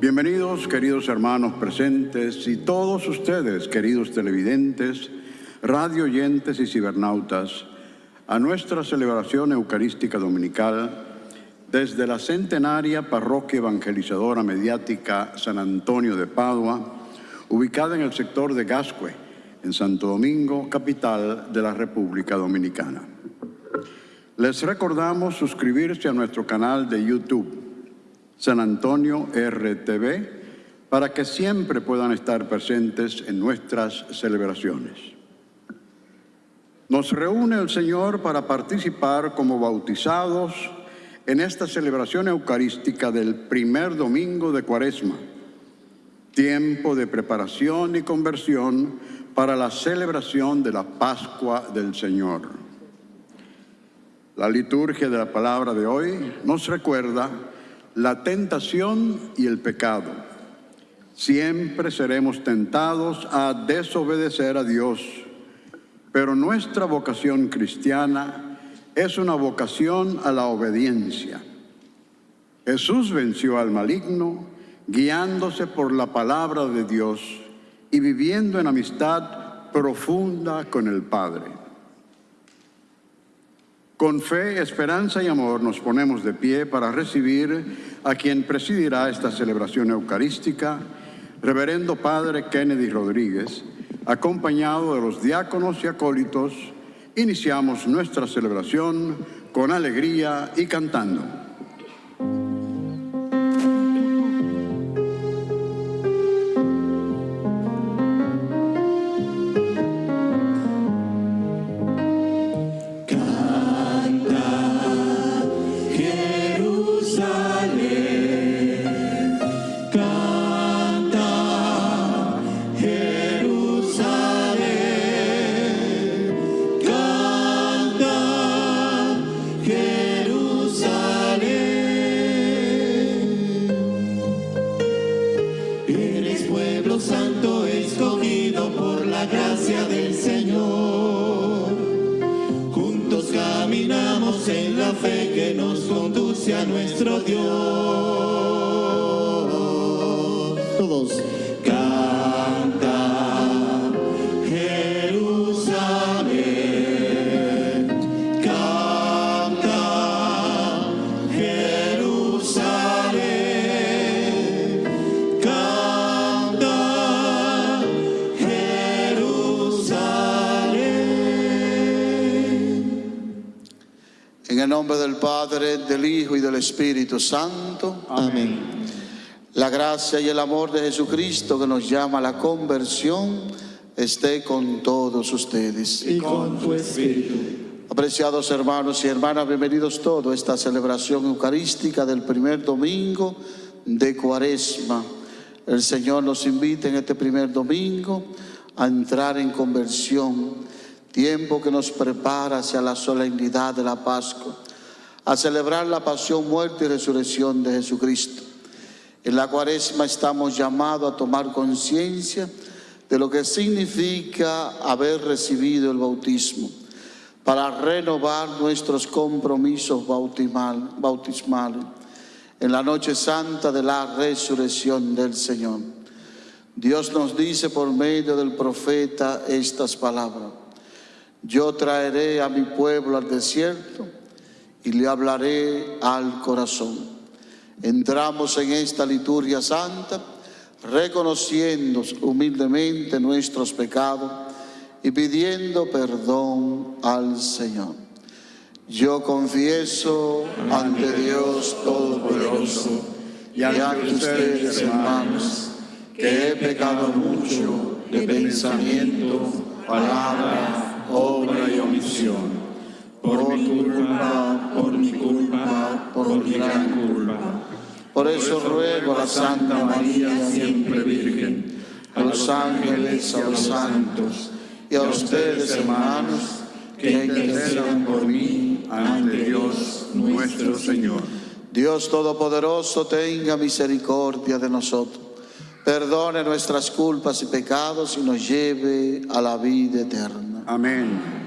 Bienvenidos, queridos hermanos presentes y todos ustedes, queridos televidentes, radio oyentes y cibernautas, a nuestra celebración eucarística dominical desde la centenaria Parroquia Evangelizadora Mediática San Antonio de Padua, ubicada en el sector de Gascue, en Santo Domingo, capital de la República Dominicana. Les recordamos suscribirse a nuestro canal de YouTube, San Antonio RTV, para que siempre puedan estar presentes en nuestras celebraciones. Nos reúne el Señor para participar como bautizados en esta celebración eucarística del primer domingo de Cuaresma, tiempo de preparación y conversión para la celebración de la Pascua del Señor. La liturgia de la palabra de hoy nos recuerda la tentación y el pecado. Siempre seremos tentados a desobedecer a Dios, pero nuestra vocación cristiana es una vocación a la obediencia. Jesús venció al maligno guiándose por la palabra de Dios y viviendo en amistad profunda con el Padre. Con fe, esperanza y amor nos ponemos de pie para recibir a quien presidirá esta celebración eucarística, Reverendo Padre Kennedy Rodríguez, acompañado de los diáconos y acólitos iniciamos nuestra celebración con alegría y cantando. Del Hijo y del Espíritu Santo. Amén. La gracia y el amor de Jesucristo que nos llama a la conversión esté con todos ustedes. Y con tu espíritu. Apreciados hermanos y hermanas, bienvenidos todos a esta celebración eucarística del primer domingo de Cuaresma. El Señor nos invita en este primer domingo a entrar en conversión, tiempo que nos prepara hacia la solemnidad de la Pascua a celebrar la pasión, muerte y resurrección de Jesucristo. En la cuaresma estamos llamados a tomar conciencia de lo que significa haber recibido el bautismo, para renovar nuestros compromisos bautismales en la noche santa de la resurrección del Señor. Dios nos dice por medio del profeta estas palabras. Yo traeré a mi pueblo al desierto y le hablaré al corazón. Entramos en esta liturgia santa reconociendo humildemente nuestros pecados y pidiendo perdón al Señor. Yo confieso ante Dios Todopoderoso y ante ustedes, hermanos, que he pecado mucho de pensamiento, palabra, obra y omisión por mi culpa, por mi culpa, por mi gran culpa. Por eso ruego a la Santa María, siempre Virgen, a los ángeles, a los santos y a ustedes, hermanos, que intercedan por mí ante Dios nuestro Señor. Dios Todopoderoso tenga misericordia de nosotros, perdone nuestras culpas y pecados y nos lleve a la vida eterna. Amén.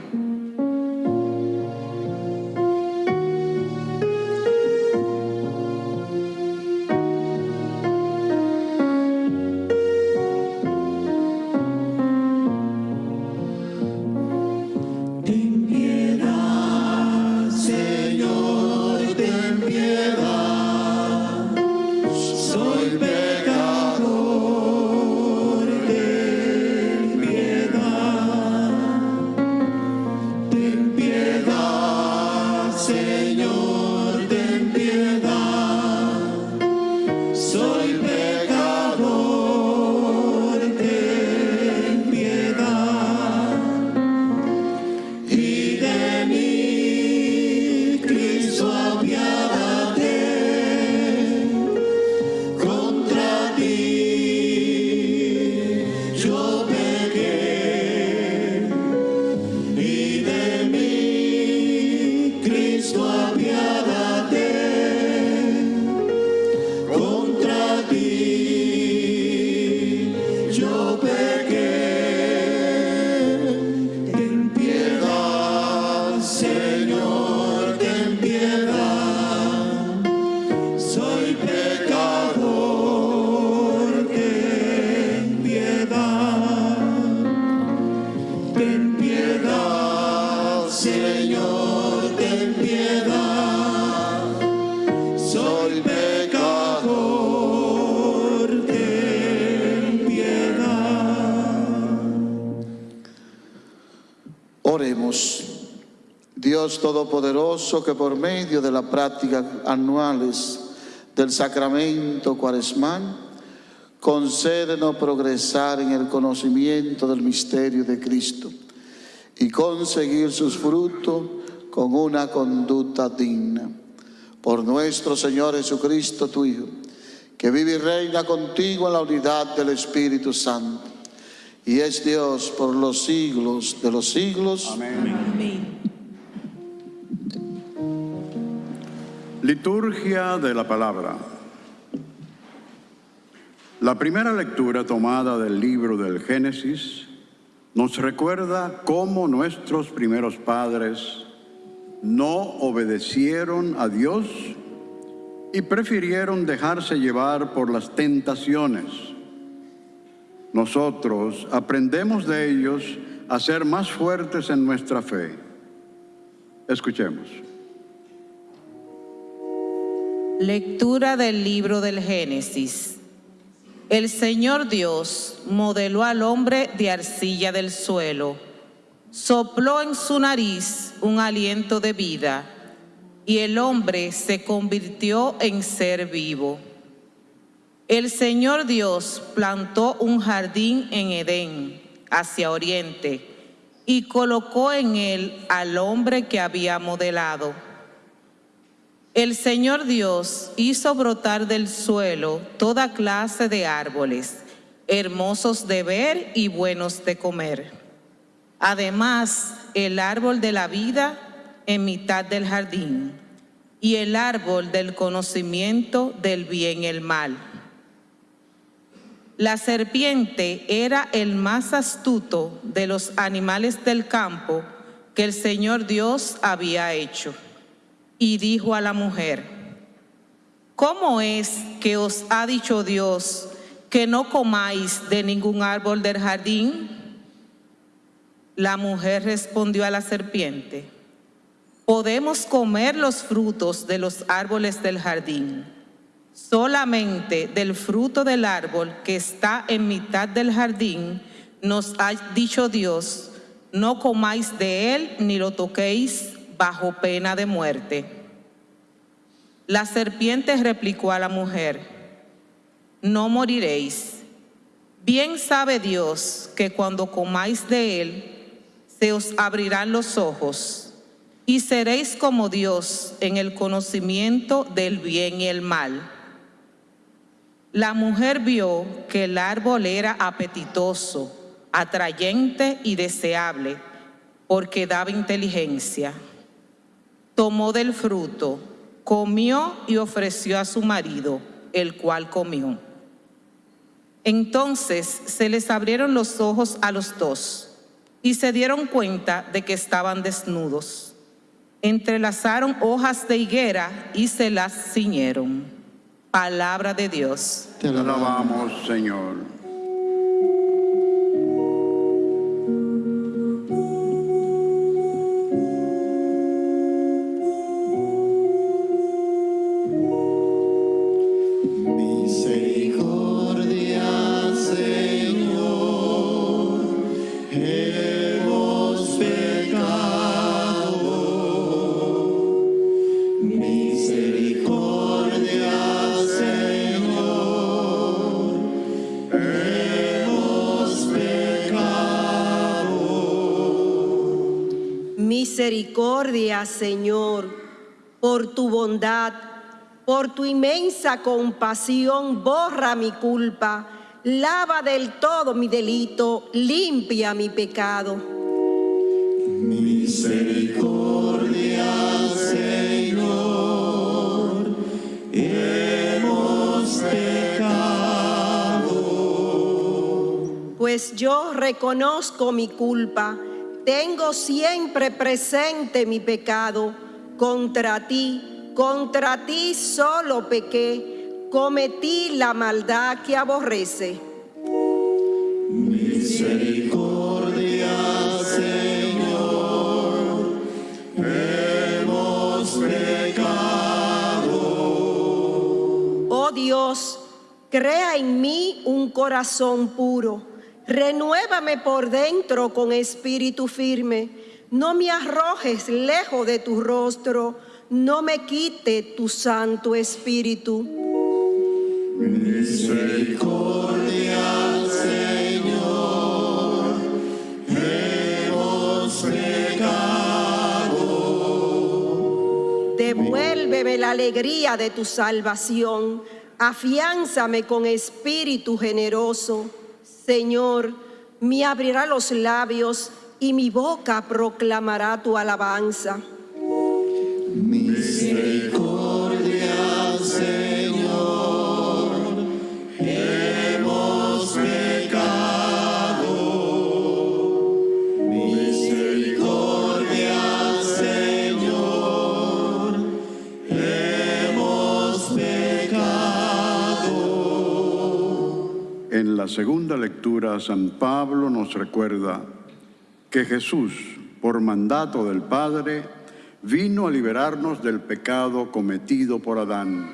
Que por medio de la práctica anuales del sacramento cuaresmal, concédenos progresar en el conocimiento del misterio de Cristo y conseguir sus frutos con una conducta digna. Por nuestro Señor Jesucristo, tu Hijo, que vive y reina contigo en la unidad del Espíritu Santo, y es Dios por los siglos de los siglos. Amén. Liturgia de la palabra. La primera lectura tomada del libro del Génesis nos recuerda cómo nuestros primeros padres no obedecieron a Dios y prefirieron dejarse llevar por las tentaciones. Nosotros aprendemos de ellos a ser más fuertes en nuestra fe. Escuchemos. Lectura del libro del Génesis. El Señor Dios modeló al hombre de arcilla del suelo, sopló en su nariz un aliento de vida y el hombre se convirtió en ser vivo. El Señor Dios plantó un jardín en Edén, hacia oriente, y colocó en él al hombre que había modelado. El Señor Dios hizo brotar del suelo toda clase de árboles, hermosos de ver y buenos de comer. Además, el árbol de la vida en mitad del jardín y el árbol del conocimiento del bien y el mal. La serpiente era el más astuto de los animales del campo que el Señor Dios había hecho y dijo a la mujer, ¿cómo es que os ha dicho Dios que no comáis de ningún árbol del jardín? La mujer respondió a la serpiente, podemos comer los frutos de los árboles del jardín, solamente del fruto del árbol que está en mitad del jardín, nos ha dicho Dios, no comáis de él ni lo toquéis bajo pena de muerte. La serpiente replicó a la mujer, no moriréis. Bien sabe Dios que cuando comáis de él, se os abrirán los ojos y seréis como Dios en el conocimiento del bien y el mal. La mujer vio que el árbol era apetitoso, atrayente y deseable, porque daba inteligencia tomó del fruto, comió y ofreció a su marido, el cual comió. Entonces se les abrieron los ojos a los dos y se dieron cuenta de que estaban desnudos. Entrelazaron hojas de higuera y se las ciñeron. Palabra de Dios. Te alabamos, Señor. Tu bondad, por tu inmensa compasión, borra mi culpa, lava del todo mi delito, limpia mi pecado. Misericordia, Señor, hemos pecado. Pues yo reconozco mi culpa, tengo siempre presente mi pecado. Contra ti, contra ti solo pequé, cometí la maldad que aborrece. Misericordia, Señor, hemos pecado. Oh Dios, crea en mí un corazón puro, renuévame por dentro con espíritu firme. No me arrojes lejos de tu rostro, no me quite tu santo espíritu. Misericordia, Señor, hemos pecado. Devuélveme la alegría de tu salvación, afiánzame con espíritu generoso. Señor, me abrirá los labios y mi boca proclamará tu alabanza. Misericordia, Señor, hemos pecado. Misericordia, Señor, hemos pecado. En la segunda lectura, San Pablo nos recuerda que Jesús, por mandato del Padre, vino a liberarnos del pecado cometido por Adán.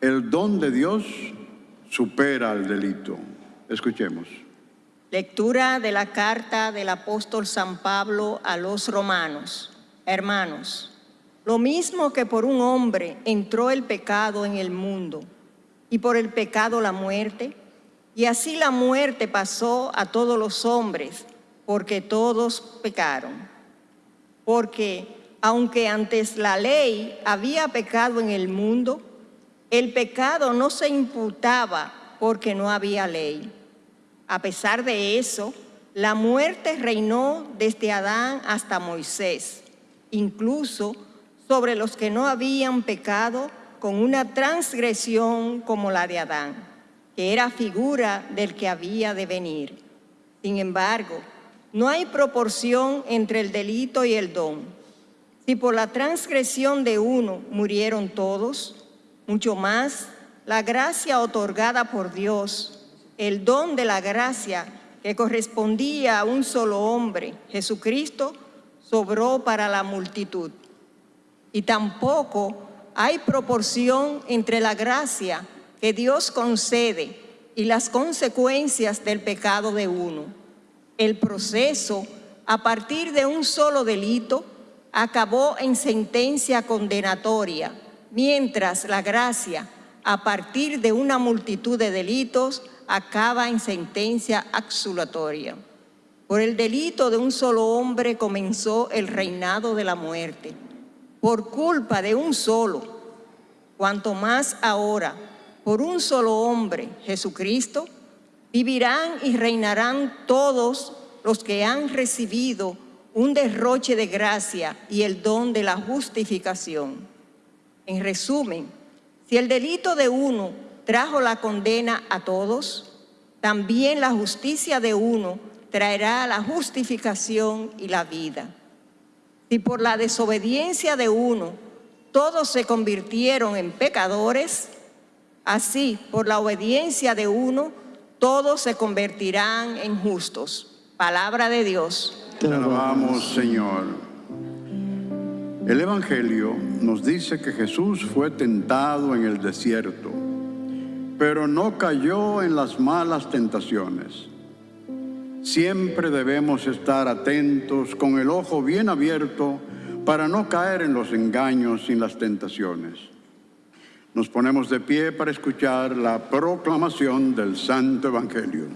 El don de Dios supera al delito. Escuchemos. Lectura de la carta del apóstol San Pablo a los romanos. Hermanos, lo mismo que por un hombre entró el pecado en el mundo y por el pecado la muerte, y así la muerte pasó a todos los hombres porque todos pecaron. Porque aunque antes la ley había pecado en el mundo, el pecado no se imputaba porque no había ley. A pesar de eso, la muerte reinó desde Adán hasta Moisés, incluso sobre los que no habían pecado con una transgresión como la de Adán, que era figura del que había de venir. Sin embargo, no hay proporción entre el delito y el don. Si por la transgresión de uno murieron todos, mucho más la gracia otorgada por Dios, el don de la gracia que correspondía a un solo hombre, Jesucristo, sobró para la multitud. Y tampoco hay proporción entre la gracia que Dios concede y las consecuencias del pecado de uno. El proceso, a partir de un solo delito, acabó en sentencia condenatoria, mientras la gracia, a partir de una multitud de delitos, acaba en sentencia absolutoria. Por el delito de un solo hombre comenzó el reinado de la muerte. Por culpa de un solo, cuanto más ahora, por un solo hombre, Jesucristo, vivirán y reinarán todos los que han recibido un derroche de gracia y el don de la justificación. En resumen, si el delito de uno trajo la condena a todos, también la justicia de uno traerá la justificación y la vida. Si por la desobediencia de uno todos se convirtieron en pecadores, así por la obediencia de uno todos se convertirán en justos. Palabra de Dios. Te alabamos, Señor. El Evangelio nos dice que Jesús fue tentado en el desierto, pero no cayó en las malas tentaciones. Siempre debemos estar atentos con el ojo bien abierto para no caer en los engaños y las tentaciones. Nos ponemos de pie para escuchar la proclamación del Santo Evangelio.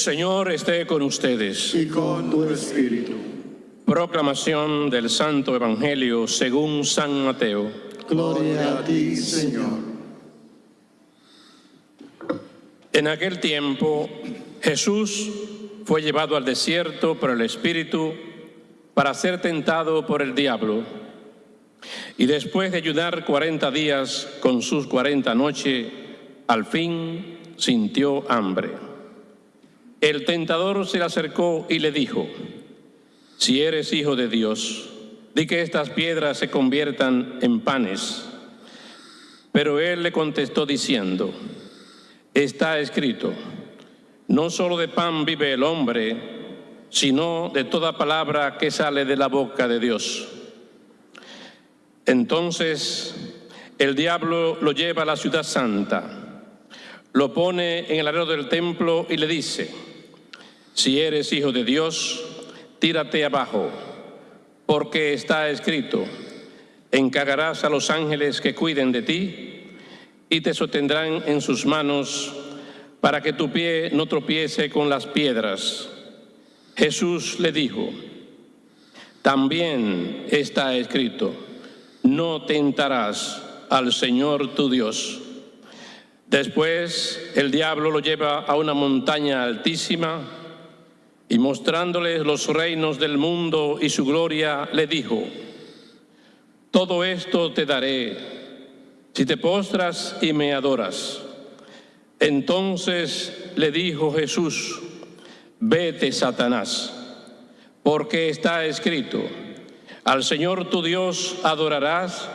Señor esté con ustedes. y con tu espíritu. Proclamación del Santo Evangelio según San Mateo. Gloria a ti, Señor. En aquel tiempo Jesús fue llevado al desierto por el Espíritu para ser tentado por el diablo. Y después de ayunar cuarenta días con sus cuarenta noches, al fin sintió hambre. El tentador se le acercó y le dijo, si eres hijo de Dios, di que estas piedras se conviertan en panes. Pero él le contestó diciendo, está escrito, no solo de pan vive el hombre, sino de toda palabra que sale de la boca de Dios. Entonces el diablo lo lleva a la ciudad santa, lo pone en el alero del templo y le dice, si eres hijo de Dios, tírate abajo, porque está escrito, encargarás a los ángeles que cuiden de ti y te sostendrán en sus manos para que tu pie no tropiece con las piedras. Jesús le dijo, también está escrito, no tentarás al Señor tu Dios. Después el diablo lo lleva a una montaña altísima y mostrándoles los reinos del mundo y su gloria, le dijo, todo esto te daré si te postras y me adoras. Entonces le dijo Jesús, vete Satanás, porque está escrito, al Señor tu Dios adorarás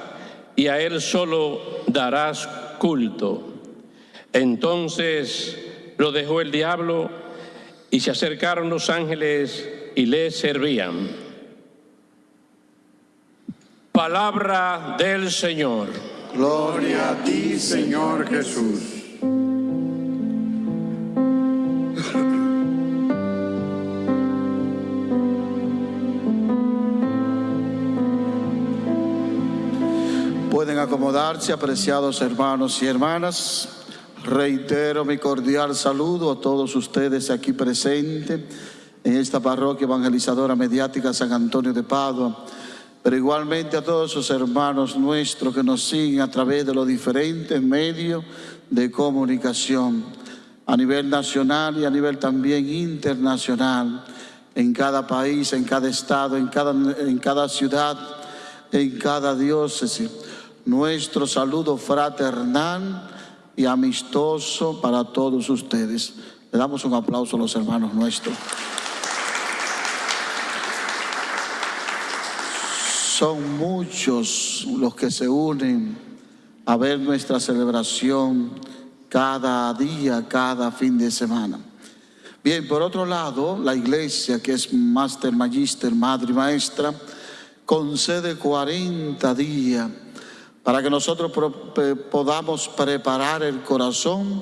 y a Él solo darás culto. Entonces lo dejó el diablo y se acercaron los ángeles y le servían. Palabra del Señor. Gloria a ti, Señor Jesús. Pueden acomodarse, apreciados hermanos y hermanas. Reitero mi cordial saludo a todos ustedes aquí presentes en esta parroquia evangelizadora mediática San Antonio de Padua, pero igualmente a todos esos hermanos nuestros que nos siguen a través de los diferentes medios de comunicación a nivel nacional y a nivel también internacional, en cada país, en cada estado, en cada, en cada ciudad, en cada diócesis. Nuestro saludo fraternal y amistoso para todos ustedes. Le damos un aplauso a los hermanos nuestros. Son muchos los que se unen a ver nuestra celebración cada día, cada fin de semana. Bien, por otro lado, la iglesia, que es Master Magister, Madre y Maestra, concede 40 días para que nosotros podamos preparar el corazón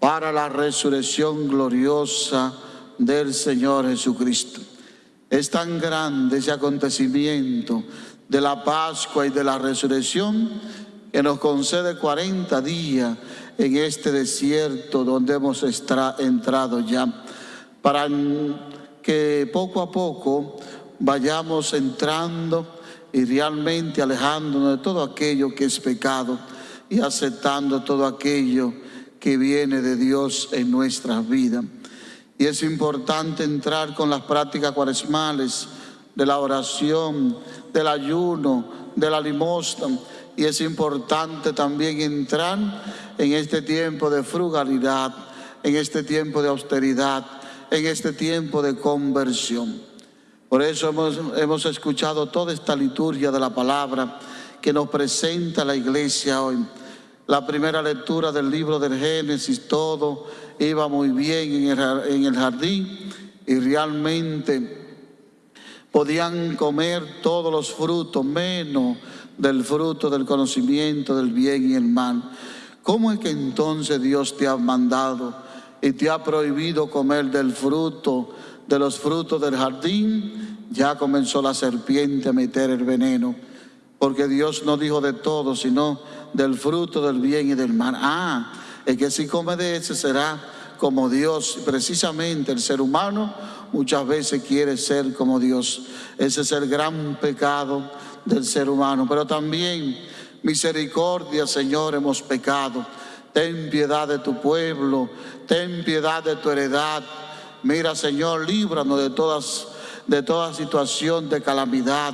para la resurrección gloriosa del Señor Jesucristo. Es tan grande ese acontecimiento de la Pascua y de la resurrección que nos concede 40 días en este desierto donde hemos entrado ya, para que poco a poco vayamos entrando y realmente alejándonos de todo aquello que es pecado y aceptando todo aquello que viene de Dios en nuestras vidas. Y es importante entrar con las prácticas cuaresmales de la oración, del ayuno, de la limosna. Y es importante también entrar en este tiempo de frugalidad, en este tiempo de austeridad, en este tiempo de conversión. Por eso hemos, hemos escuchado toda esta liturgia de la palabra que nos presenta la iglesia hoy. la primera lectura del libro del Génesis, todo iba muy bien en el, jardín y realmente podían comer todos los frutos, menos del fruto del conocimiento del bien y el mal. ¿Cómo es que entonces Dios te ha mandado y te ha prohibido comer del fruto, de los frutos del jardín? Ya comenzó la serpiente a meter el veneno, porque Dios no dijo de todo, sino del fruto del bien y del mal. Ah, es que si come de ese será como Dios. Precisamente el ser humano muchas veces quiere ser como Dios. Ese es el gran pecado del ser humano. Pero también misericordia, Señor, hemos pecado. Ten piedad de tu pueblo, ten piedad de tu heredad. Mira, Señor, líbranos de todas de toda situación de calamidad,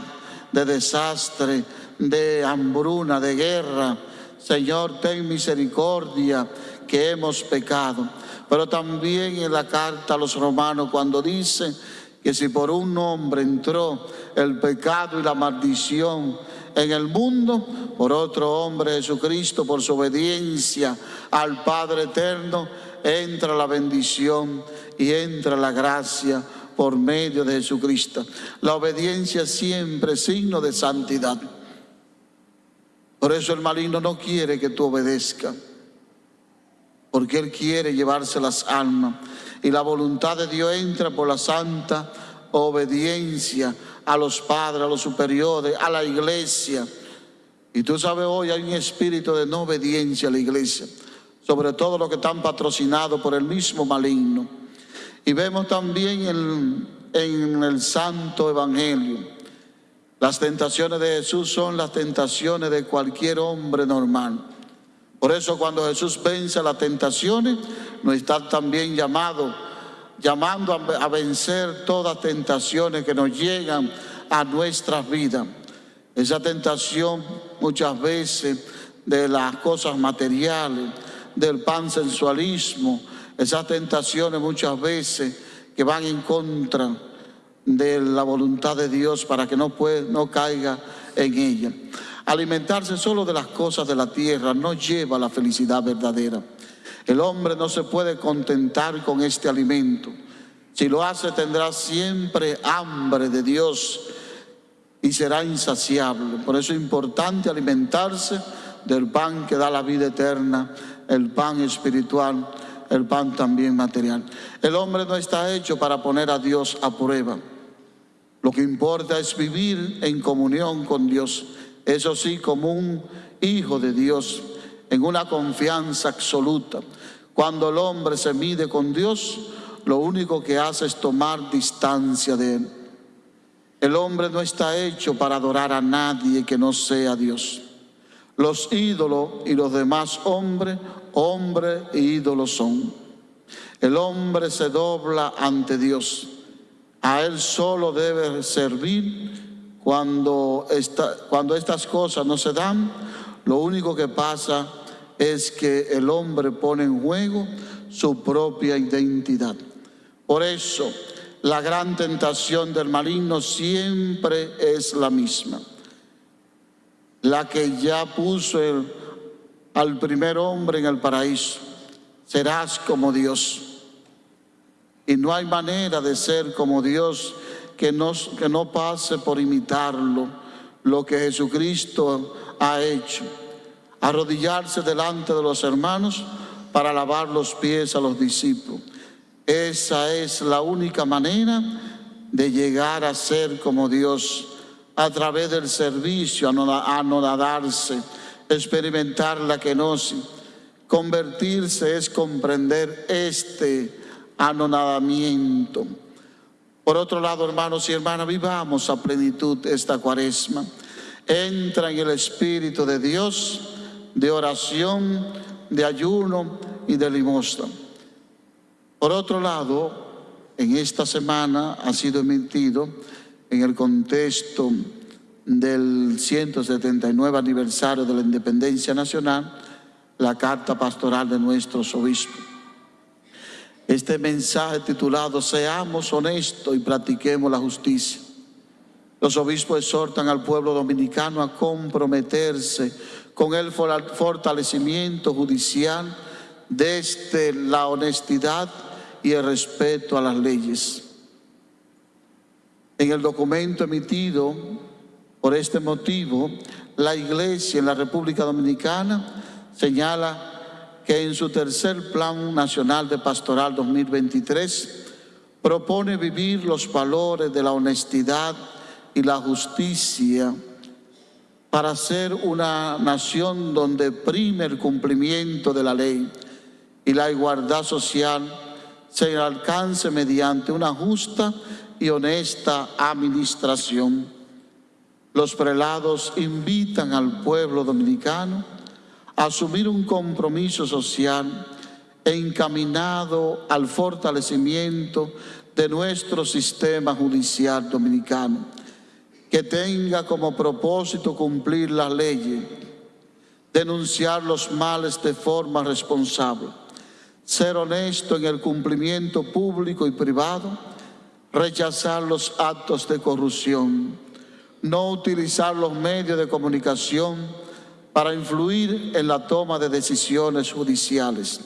de desastre, de hambruna, de guerra. Señor, ten misericordia que hemos pecado. Pero también en la carta a los romanos cuando dice que si por un hombre entró el pecado y la maldición en el mundo, por otro hombre Jesucristo, por su obediencia al Padre eterno, entra la bendición y entra la gracia por medio de Jesucristo. La obediencia siempre es signo de santidad. Por eso el maligno no quiere que tú obedezcas, porque él quiere llevarse las almas. Y la voluntad de Dios entra por la santa obediencia a los padres, a los superiores, a la iglesia. Y tú sabes, hoy hay un espíritu de no obediencia a la iglesia, sobre todo los que están patrocinados por el mismo maligno. Y vemos también en, el Santo Evangelio, las tentaciones de Jesús son las tentaciones de cualquier hombre normal. Por eso cuando Jesús vence las tentaciones, nos está también llamado, llamando a, vencer todas tentaciones que nos llegan a nuestras vidas. Esa tentación muchas veces de las cosas materiales, del pansensualismo, esas tentaciones muchas veces que van en contra de la voluntad de Dios para que no, puede, no caiga en ella. Alimentarse solo de las cosas de la tierra no lleva a la felicidad verdadera. El hombre no se puede contentar con este alimento. Si lo hace tendrá siempre hambre de Dios y será insaciable. Por eso es importante alimentarse del pan que da la vida eterna, el pan espiritual, el pan también material. El hombre no está hecho para poner a Dios a prueba. Lo que importa es vivir en comunión con Dios, eso sí, como un hijo de Dios, en una confianza absoluta. Cuando el hombre se mide con Dios, lo único que hace es tomar distancia de Él. El hombre no está hecho para adorar a nadie que no sea Dios. Los ídolos y los demás hombres, hombre e ídolos son. El hombre se dobla ante Dios. A Él solo debe servir cuando, cuando estas cosas no se dan. Lo único que pasa es que el hombre pone en juego su propia identidad. Por eso, la gran tentación del maligno siempre es la misma. La que ya puso el- al primer hombre en el paraíso. Serás como Dios. Y no hay manera de ser como Dios que no, que no pase por imitarlo, lo que Jesucristo ha hecho. Arrodillarse delante de los hermanos para lavar los pies a los discípulos. Esa es la única manera de llegar a ser como Dios a través del servicio, anoda- anonadarse, experimentar la kenosis. Convertirse es comprender este anonadamiento. Por otro lado, hermanos y hermanas, vivamos a plenitud esta cuaresma. Entra en el Espíritu de Dios de oración, de ayuno y de limosna. Por otro lado, en esta semana ha sido emitido en el contexto del 179 aniversario de la independencia nacional la carta pastoral de nuestros obispos. Este mensaje titulado Seamos honestos y practiquemos la justicia. Los obispos exhortan al pueblo dominicano a comprometerse con el for- fortalecimiento judicial desde la honestidad y el respeto a las leyes. En el documento emitido por este motivo, la Iglesia en la República Dominicana señala que en su tercer Plan Nacional de Pastoral 2023 propone vivir los valores de la honestidad y la justicia para ser una nación donde prime el cumplimiento de la ley y la igualdad social se alcance mediante una justa y honesta administración. Los prelados invitan al pueblo dominicano a asumir un compromiso social encaminado al fortalecimiento de nuestro sistema judicial dominicano, que tenga como propósito cumplir las leyes, denunciar los males de forma responsable, ser honesto en el cumplimiento público y privado, rechazar los actos de corrupción, no utilizar los medios de comunicación para influir en la toma de decisiones judiciales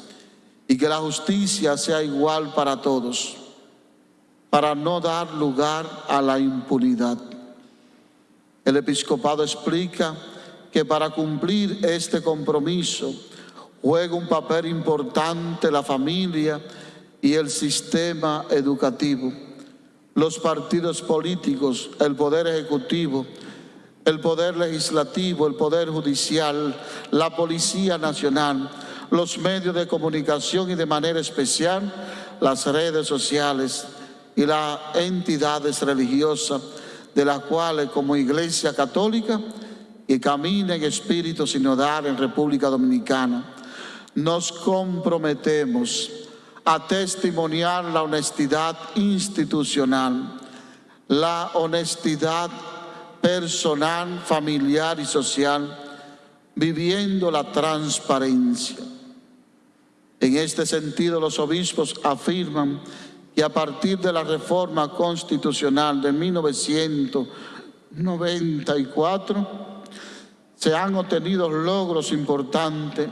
y que la justicia sea igual para todos, para no dar lugar a la impunidad. El episcopado explica que para cumplir este compromiso juega un papel importante la familia y el sistema educativo, los partidos políticos, el poder ejecutivo, el poder legislativo, el poder judicial, la Policía Nacional, los medios de comunicación y de manera especial las redes sociales y las entidades religiosas de las cuales como Iglesia Católica y camina en espíritu sinodal en República Dominicana, nos comprometemos a testimoniar la honestidad institucional, la honestidad personal, familiar y social, viviendo la transparencia. En este sentido, los obispos afirman que a partir de la reforma constitucional de 1994 se han obtenido logros importantes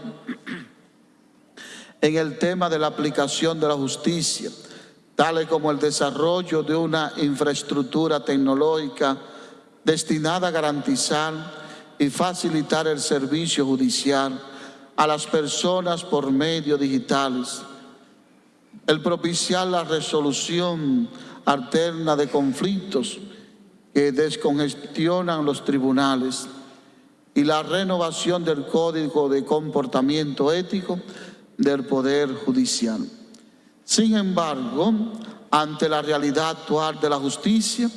en el tema de la aplicación de la justicia, tales como el desarrollo de una infraestructura tecnológica destinada a garantizar y facilitar el servicio judicial a las personas por medios digitales, el propiciar la resolución alterna de conflictos que descongestionan los tribunales y la renovación del Código de Comportamiento Ético del Poder Judicial. Sin embargo, ante la realidad actual de la justicia,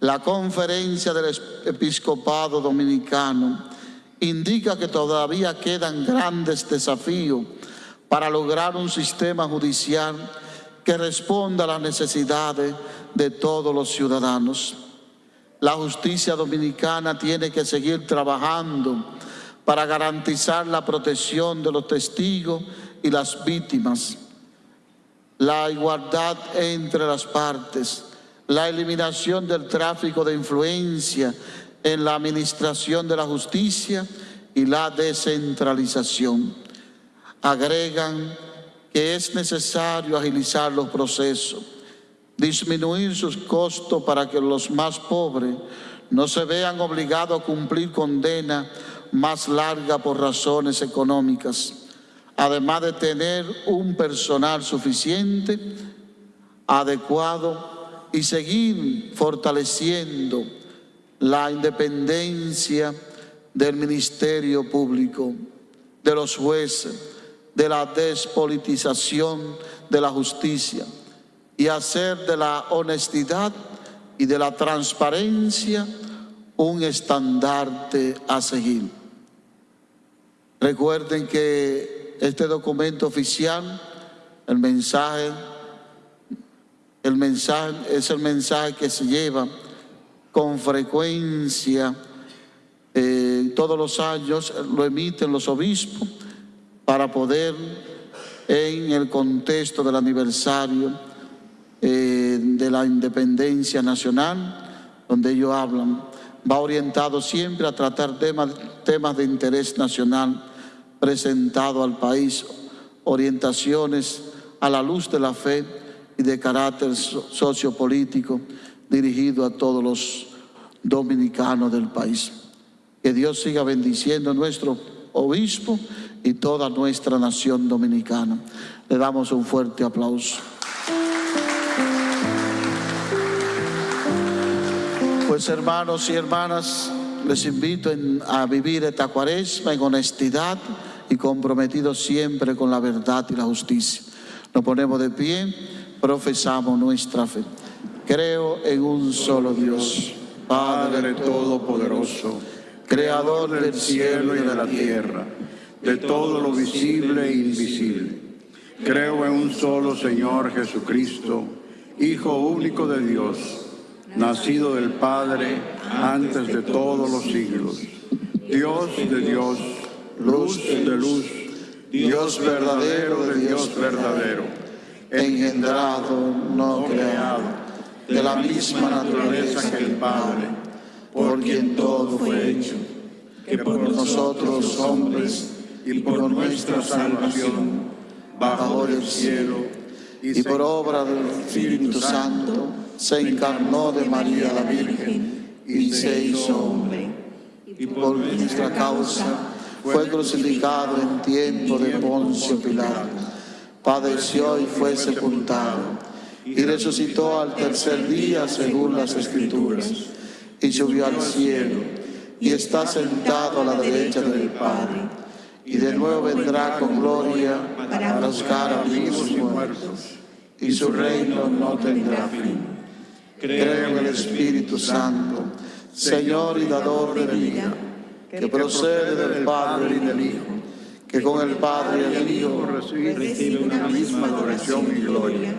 la conferencia del episcopado dominicano indica que todavía quedan grandes desafíos para lograr un sistema judicial que responda a las necesidades de todos los ciudadanos. La justicia dominicana tiene que seguir trabajando para garantizar la protección de los testigos y las víctimas, la igualdad entre las partes, la eliminación del tráfico de influencia en la administración de la justicia y la descentralización. Agregan que es necesario agilizar los procesos, disminuir sus costos para que los más pobres no se vean obligados a cumplir condena más larga por razones económicas, además de tener un personal suficiente, adecuado y seguir fortaleciendo la independencia del Ministerio Público, de los jueces, de la despolitización de la justicia y hacer de la honestidad y de la transparencia un estandarte a seguir. Recuerden que este documento oficial, el mensaje, el mensaje es el mensaje que se lleva con frecuencia eh, todos los años, lo emiten los obispos para poder en el contexto del aniversario eh, de la independencia nacional, donde ellos hablan, va orientado siempre a tratar temas, temas de interés nacional presentado al país, orientaciones a la luz de la fe y de carácter so- sociopolítico dirigido a todos los dominicanos del país. Que Dios siga bendiciendo a nuestro obispo y toda nuestra nación dominicana. Le damos un fuerte aplauso. Pues hermanos y hermanas, les invito a vivir esta cuaresma en honestidad y comprometidos siempre con la verdad y la justicia. Nos ponemos de pie, profesamos nuestra fe. Creo en un solo Dios, Padre Todopoderoso, Creador del cielo y de la tierra, de todo lo visible e invisible. Creo en un solo Señor Jesucristo, Hijo único de Dios, nacido del Padre antes de todos los siglos. Dios de Dios, luz de luz, Dios verdadero de Dios verdadero, engendrado, no creado, de la misma naturaleza que el Padre, por quien todo fue hecho, que por nosotros hombres y por nuestra salvación bajó del cielo y por obra del Espíritu Santo se encarnó de María la Virgen y se hizo hombre. Y por nuestra causa fue crucificado en tiempo de Poncio Pilato. Padeció y fue sepultado. Y resucitó al tercer día según las Escrituras. Y subió al cielo. Y está sentado a la derecha del Padre. Y de nuevo vendrá con gloria para juzgar a vivos y muertos. Y su reino no tendrá fin. Creo en el Espíritu Santo, Señor y dador de vida, que procede del Padre y del Hijo, que con el Padre y el Hijo recibe una misma adoración y gloria.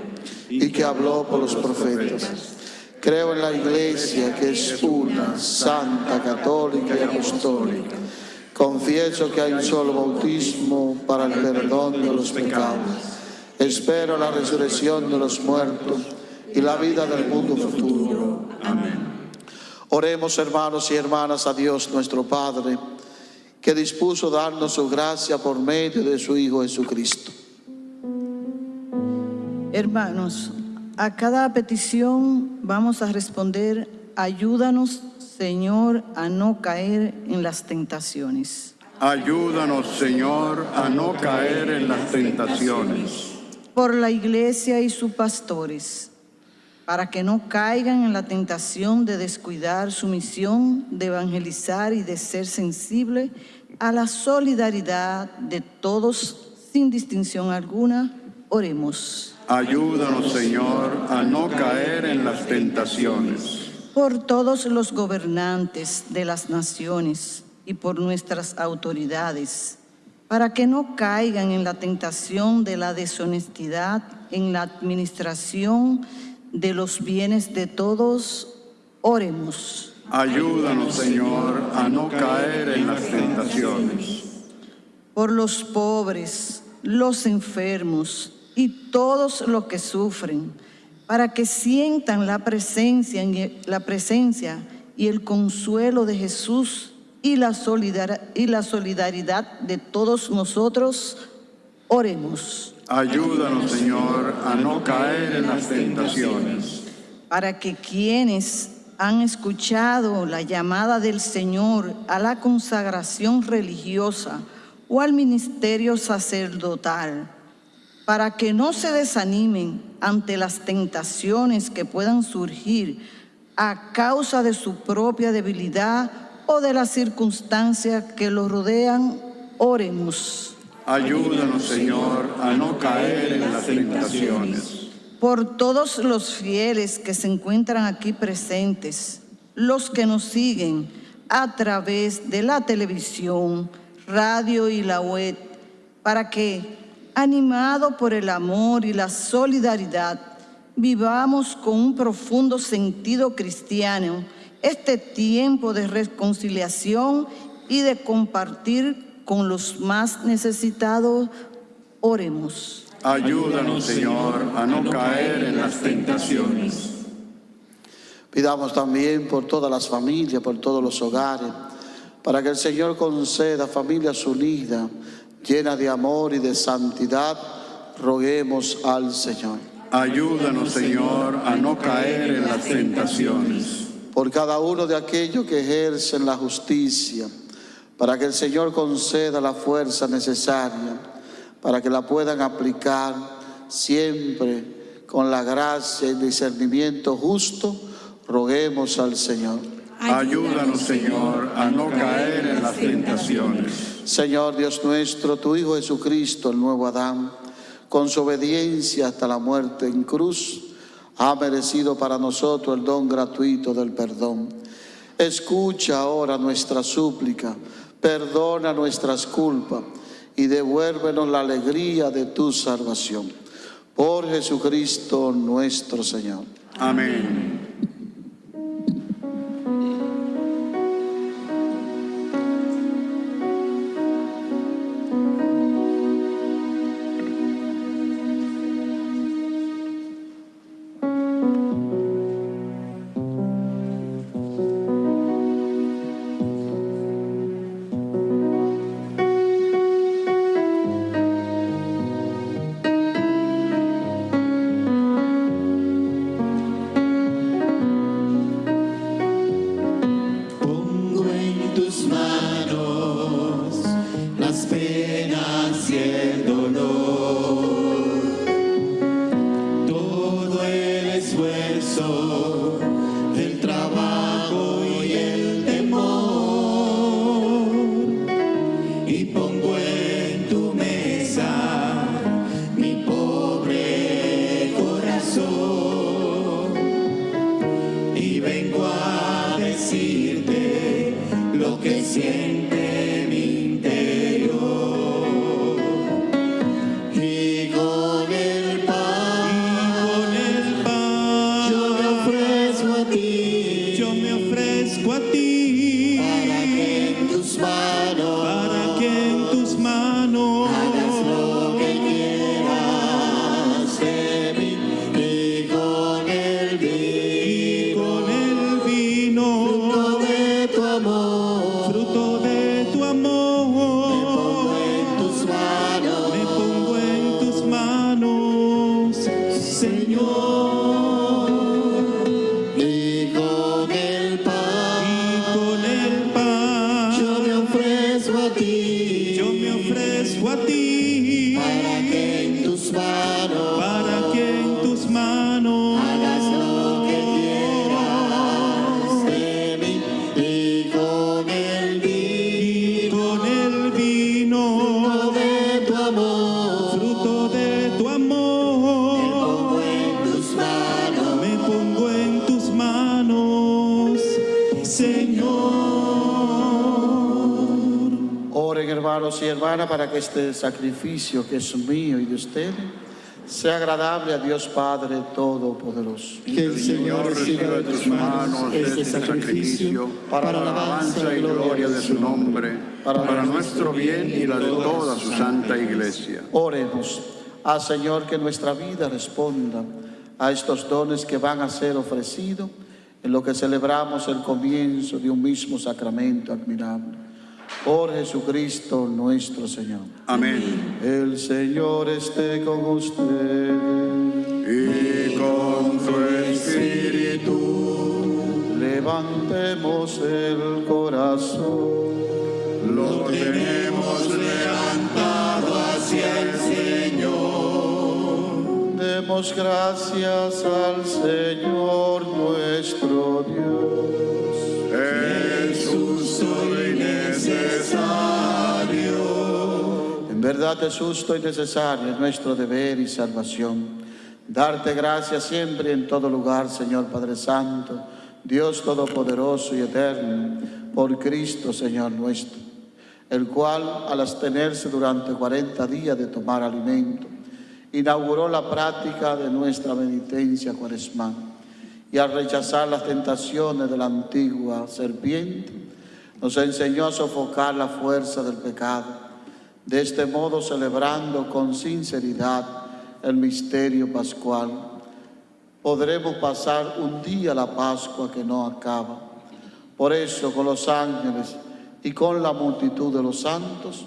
y que habló por los profetas. Creo en la Iglesia que es una, santa, católica y apostólica. Confieso que hay un solo bautismo para el perdón de los pecados. Espero la resurrección de los muertos y la vida del mundo futuro. Amén. Oremos hermanos y hermanas a Dios nuestro Padre, que dispuso darnos su gracia por medio de su Hijo Jesucristo. Hermanos, a cada petición vamos a responder, ayúdanos, Señor, a no caer en las tentaciones. Ayúdanos, Señor, a no caer en las tentaciones. Por la iglesia y sus pastores, para que no caigan en la tentación de descuidar su misión de evangelizar y de ser sensible a la solidaridad de todos sin distinción alguna, oremos. Ayúdanos, Señor, a no caer en las tentaciones. por todos los gobernantes de las naciones y por nuestras autoridades, para que no caigan en la tentación de la deshonestidad en la administración de los bienes de todos, oremos. Ayúdanos, Señor, a no caer en las tentaciones. por los pobres, los enfermos y todos los que sufren, para que sientan la presencia, y- la presencia y el consuelo de Jesús y la, y la solidaridad de todos nosotros, oremos. Ayúdanos, Señor, a no caer en las tentaciones. para que quienes han escuchado la llamada del Señor a la consagración religiosa o al ministerio sacerdotal, para que no se desanimen ante las tentaciones que puedan surgir a causa de su propia debilidad o de las circunstancias que los rodean, oremos. Ayúdanos, Señor, a no caer en las tentaciones. por todos los fieles que se encuentran aquí presentes, los que nos siguen a través de la televisión, radio y la web, para que, animado por el amor y la solidaridad, vivamos con un profundo sentido cristiano este tiempo de reconciliación y de compartir con los más necesitados. Oremos. Ayúdanos, Señor, a no caer en las tentaciones. Pidamos también por todas las familias, por todos los hogares, para que el Señor conceda familias unidas, llenas de amor y de santidad. Roguemos al Señor. Ayúdanos, Señor, a no caer en las tentaciones. por cada uno de aquellos que ejercen la justicia, para que el Señor conceda la fuerza necesaria, para que la puedan aplicar siempre con la gracia y discernimiento justo, roguemos al Señor. Ayúdanos, Señor, a no caer en las tentaciones. Señor Dios nuestro, tu Hijo Jesucristo, el nuevo Adán, con su obediencia hasta la muerte en cruz, ha merecido para nosotros el don gratuito del perdón. Escucha ahora nuestra súplica, perdona nuestras culpas y devuélvenos la alegría de tu salvación. Por Jesucristo nuestro Señor. Amén. A ti. Para que en tus manos para que este sacrificio que es mío y de ustedes sea agradable a Dios Padre Todopoderoso. que el Señor reciba de tus manos este sacrificio para la alabanza y gloria de su nombre, para nuestro bien y la de toda su santa iglesia. Oremos al Señor que nuestra vida responda a estos dones que van a ser ofrecidos en lo que celebramos el comienzo de un mismo sacramento admirable. Por Jesucristo nuestro Señor. Amén. El Señor esté con ustedes. Y con tu espíritu Levantemos el corazón. lo tenemos levantado hacia el Señor. Demos gracias al Señor nuestro Dios. Es justo y necesario. En verdad es justo y necesario es nuestro deber y salvación. Darte gracias siempre y en todo lugar, Señor Padre Santo, Dios Todopoderoso y Eterno, por Cristo, Señor nuestro, el cual, al abstenerse durante 40 días de tomar alimento, inauguró la práctica de nuestra penitencia cuaresmal y al rechazar las tentaciones de la antigua serpiente, nos enseñó a sofocar la fuerza del pecado. De este modo, celebrando con sinceridad el misterio pascual, podremos pasar un día la Pascua que no acaba. Por eso, con los ángeles y con la multitud de los santos,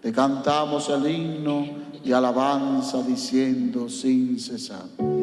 te cantamos el himno y alabanza diciendo sin cesar.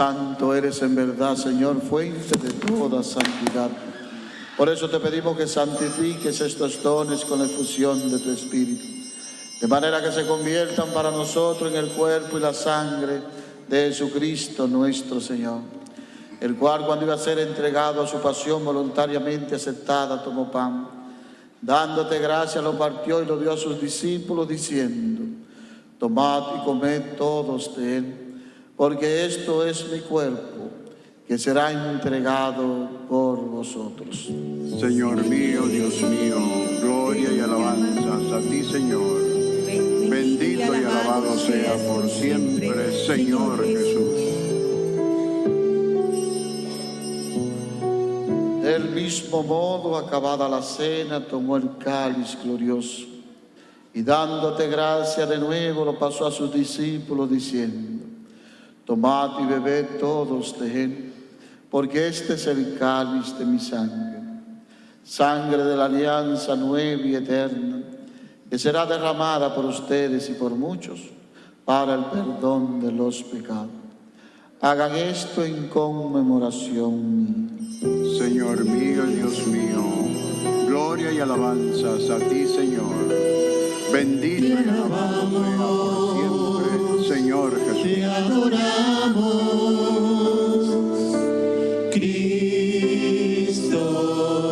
Santo eres en verdad, Señor, fuente de toda santidad. Por eso te pedimos que santifiques estos dones con la efusión de tu Espíritu, de manera que se conviertan para nosotros en el cuerpo y la sangre de Jesucristo nuestro Señor, el cual cuando iba a ser entregado a su pasión voluntariamente aceptada, tomó pan, dándote gracia, lo partió y lo dio a sus discípulos, diciendo, tomad y comed todos de él porque esto es mi cuerpo, que será entregado por vosotros. Señor mío, Dios mío, gloria y alabanzas a ti, Señor. Bendito y alabado sea por siempre, Señor Jesús. Del mismo modo, acabada la cena, tomó el cáliz glorioso y dándote gracia de nuevo, lo pasó a sus discípulos diciendo, tomad y bebed todos de él, porque este es el cáliz de mi sangre, sangre de la alianza nueva y eterna, que será derramada por ustedes y por muchos para el perdón de los pecados. Hagan esto en conmemoración mía. Señor mío, Dios mío, gloria y alabanzas a ti, Señor. Bendito y alabado sea por siempre, Señor. Te adoramos, Cristo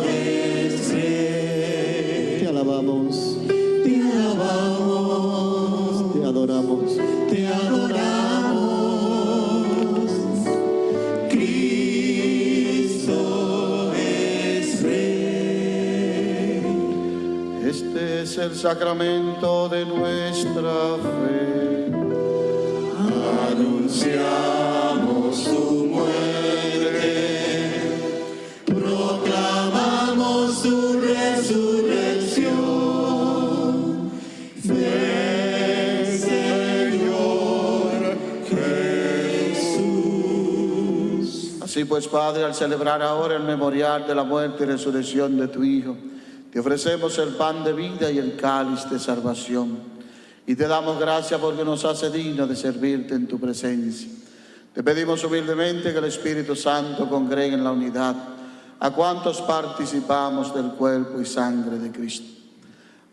es Rey. Te alabamos, Te alabamos, te adoramos. te adoramos. Cristo es Rey. Este es el sacramento de nuestra fe. Anunciamos tu muerte, proclamamos tu resurrección. Ven, Señor Jesús. Así pues, Padre, al celebrar ahora el memorial de la muerte y resurrección de tu Hijo, te ofrecemos el pan de vida y el cáliz de salvación. Y te damos gracias porque nos hace digno de servirte en tu presencia. Te pedimos humildemente que el Espíritu Santo congregue en la unidad a cuantos participamos del cuerpo y sangre de Cristo.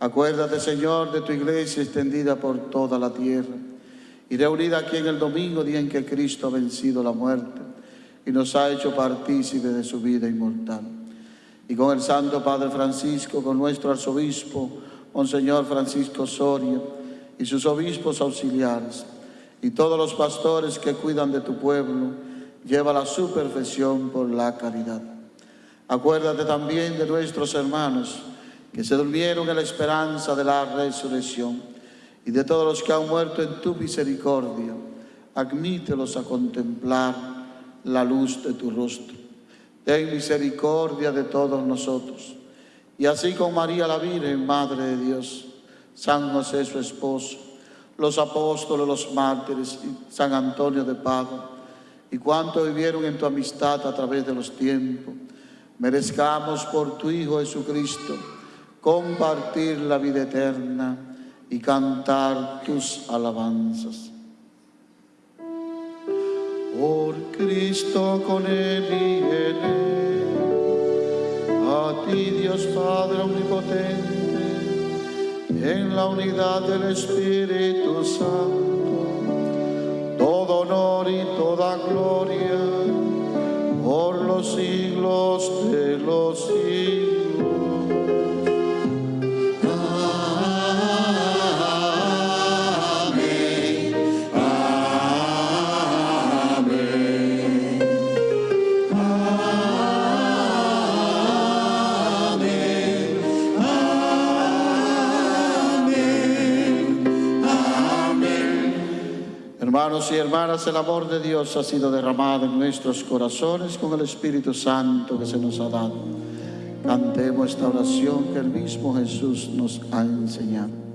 Acuérdate, Señor, de tu iglesia extendida por toda la tierra y reunida aquí en el domingo, día en que Cristo ha vencido la muerte y nos ha hecho partícipe de su vida inmortal. Y con el Santo Padre Francisco, con nuestro arzobispo, Monseñor Francisco Soria, y sus obispos auxiliares, y todos los pastores que cuidan de tu pueblo, lleva a su perfección por la caridad. Acuérdate también de nuestros hermanos que se durmieron en la esperanza de la resurrección y de todos los que han muerto en tu misericordia. Admítelos a contemplar la luz de tu rostro. Ten misericordia de todos nosotros. Y así con María la Virgen, Madre de Dios, San José su esposo, los apóstoles, los mártires San Antonio de Padua, y cuantos vivieron en tu amistad a través de los tiempos, merezcamos por tu Hijo Jesucristo compartir la vida eterna y cantar tus alabanzas. Por Cristo con Él y en Él, a ti Dios Padre Omnipotente, en la unidad del Espíritu Santo, todo honor y toda gloria por los siglos de los siglos. Y hermanas, el amor de Dios ha sido derramado en nuestros corazones con el Espíritu Santo que se nos ha dado. Cantemos esta oración que el mismo Jesús nos ha enseñado.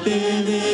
Olvídate de nuestro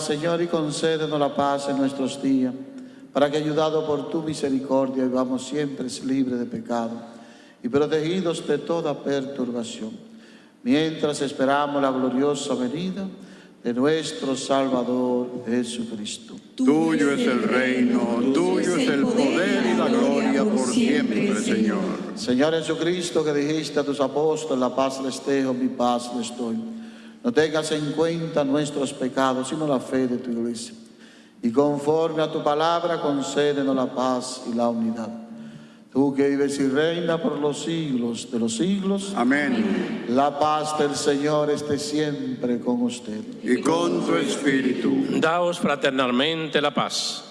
Señor, y concédenos la paz en nuestros días, para que, ayudados por tu misericordia, vivamos siempre libres de pecado y protegidos de toda perturbación, mientras esperamos la gloriosa venida de nuestro Salvador Jesucristo. Tuyo es el reino, tuyo es el poder y la gloria por siempre, Señor. Señor Jesucristo, que dijiste a tus apóstoles, la paz les dejo, mi paz les doy. No tengas en cuenta nuestros pecados, sino la fe de tu iglesia. Y conforme a tu palabra, concédenos la paz y la unidad. Tú que vives y reina por los siglos de los siglos. Amén. La paz del Señor esté siempre con usted. Y con tu espíritu. Daos fraternalmente la paz.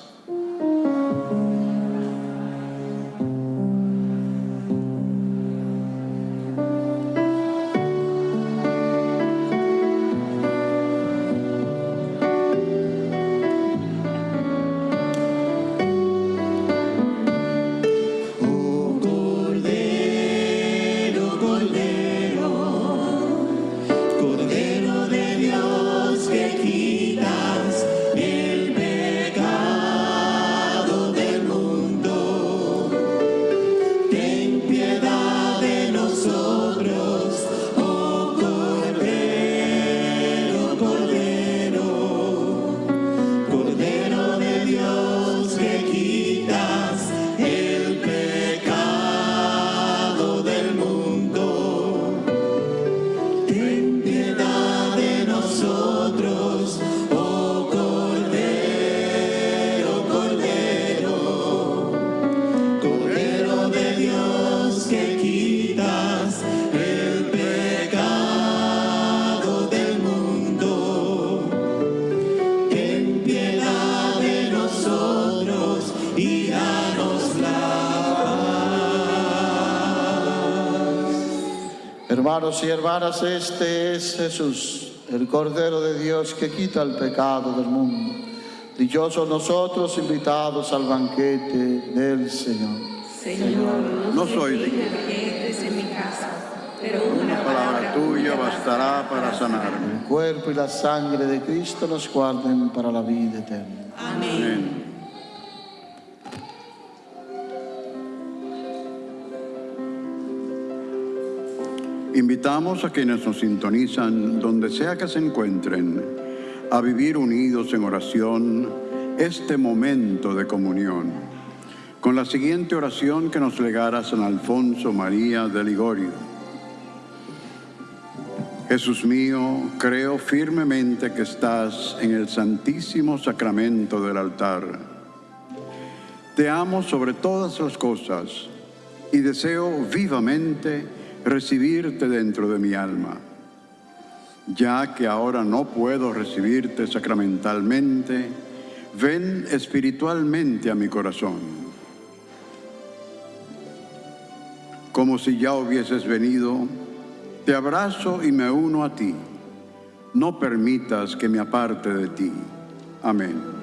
Hermanos y hermanas, este es Jesús, el Cordero de Dios que quita el pecado del mundo. Dichosos nosotros invitados al banquete del Señor. Señor, no soy digno en mi casa, pero una palabra tuya bastará para sanarme. El cuerpo y la sangre de Cristo nos guarden para la vida eterna. Amén. Invitamos a quienes nos sintonizan, donde sea que se encuentren, a vivir unidos en oración este momento de comunión, con la siguiente oración que nos legara San Alfonso María de Ligorio. Jesús mío, creo firmemente que estás en el santísimo sacramento del altar. Te amo sobre todas las cosas y deseo vivamente recibirte dentro de mi alma. Ya que ahora no puedo recibirte sacramentalmente, ven espiritualmente a mi corazón. Como si ya hubieses venido, te abrazo y me uno a ti. No permitas que me aparte de ti. Amén.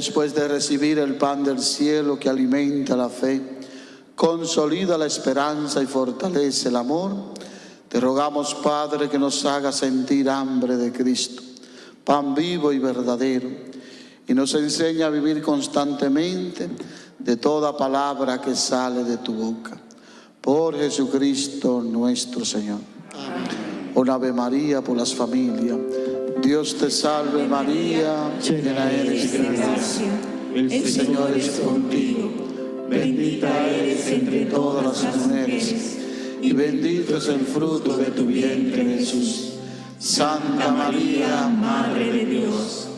Después de recibir el pan del cielo que alimenta la fe, consolida la esperanza y fortalece el amor, te rogamos, Padre, que nos haga sentir hambre de Cristo, pan vivo y verdadero, y nos enseña a vivir constantemente de toda palabra que sale de tu boca. Por Jesucristo nuestro Señor. Un Ave María por las familias. Dios te salve María, llena eres de gracia. El Señor es contigo. Bendita eres entre todas las mujeres y bendito es el fruto de tu vientre Jesús. Santa María, Madre de Dios,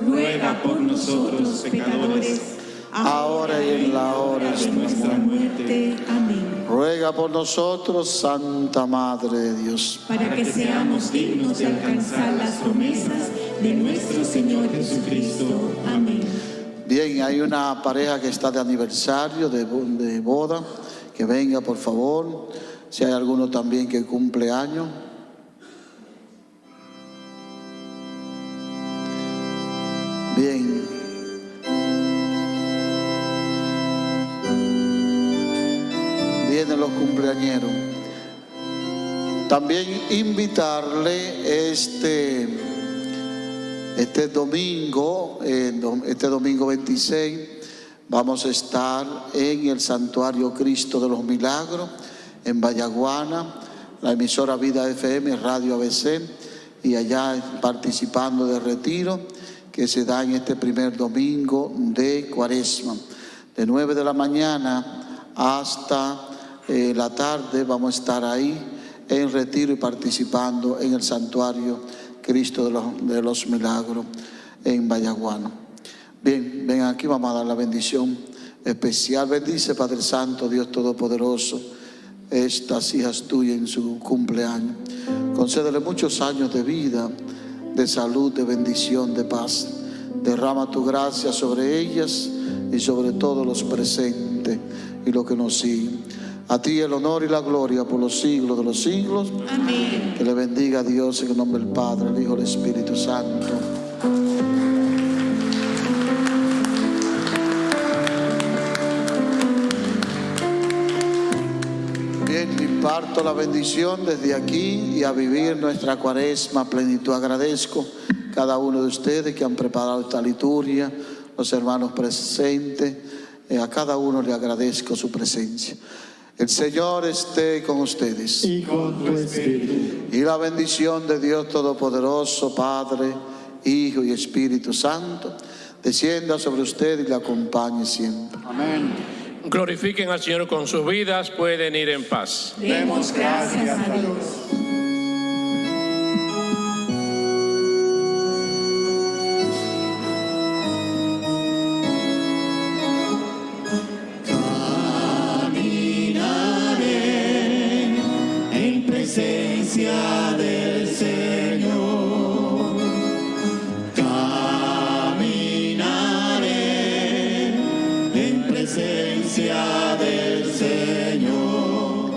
ruega por nosotros pecadores, ahora y en la hora de nuestra muerte. Amén. Ruega por nosotros, Santa Madre de Dios. Para que seamos dignos de alcanzar las promesas de nuestro Señor Jesucristo. Amén. Bien, hay una pareja que está de aniversario, de, de boda, que venga por favor. Si hay alguno también que cumple años. Bien. También invitarle este este domingo, dom- este domingo 26, vamos a estar en el Santuario Cristo de los Milagros, en Vallaguana, la emisora Vida FM, Radio ABC, y allá participando del retiro que se da en este primer domingo de Cuaresma. De 9 de la mañana hasta eh, la tarde vamos a estar ahí en retiro y participando en el santuario Cristo de los, Milagros en Vallaguana. Bien, ven aquí, vamos a dar la bendición especial. Bendice, Padre Santo, Dios Todopoderoso, estas hijas tuyas en su cumpleaños. Concédele muchos años de vida, de salud, de bendición, de paz. Derrama tu gracia sobre ellas y sobre todos los presentes y los que nos siguen. A ti el honor y la gloria por los siglos de los siglos. Amén. Que le bendiga a Dios en el nombre del Padre, el Hijo y el Espíritu Santo. Bien, imparto la bendición desde aquí y a vivir nuestra cuaresma a plenitud. Agradezco cada uno de ustedes que han preparado esta liturgia, los hermanos presentes, eh, a cada uno le agradezco su presencia. El Señor esté con ustedes. Y con tu espíritu. Y la bendición de Dios Todopoderoso, Padre, Hijo y Espíritu Santo, descienda sobre usted y le acompañe siempre. Glorifiquen al Señor con sus vidas, pueden ir en paz. Demos gracias a Dios.